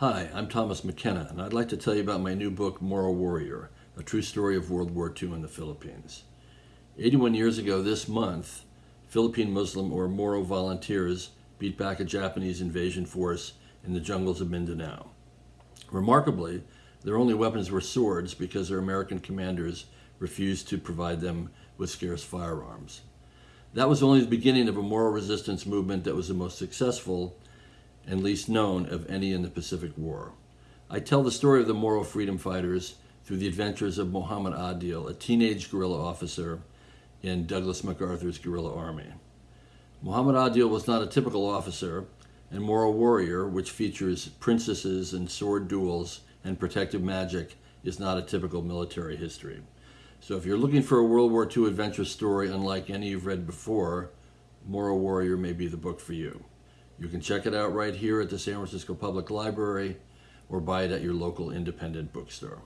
Hi, I'm Thomas McKenna, and I'd like to tell you about my new book, Moro Warrior A True Story of World War II in the Philippines. 81 years ago this month, Philippine Muslim or Moro volunteers beat back a Japanese invasion force in the jungles of Mindanao. Remarkably, their only weapons were swords because their American commanders refused to provide them with scarce firearms. That was only the beginning of a Moro resistance movement that was the most successful and least known of any in the Pacific War. I tell the story of the Moro freedom fighters through the adventures of Muhammad Adil, a teenage guerrilla officer in Douglas MacArthur's guerrilla army. Muhammad Adil was not a typical officer, and Moro Warrior, which features princesses and sword duels and protective magic, is not a typical military history. So if you're looking for a World War II adventure story unlike any you've read before, Moro Warrior may be the book for you. You can check it out right here at the San Francisco Public Library or buy it at your local independent bookstore.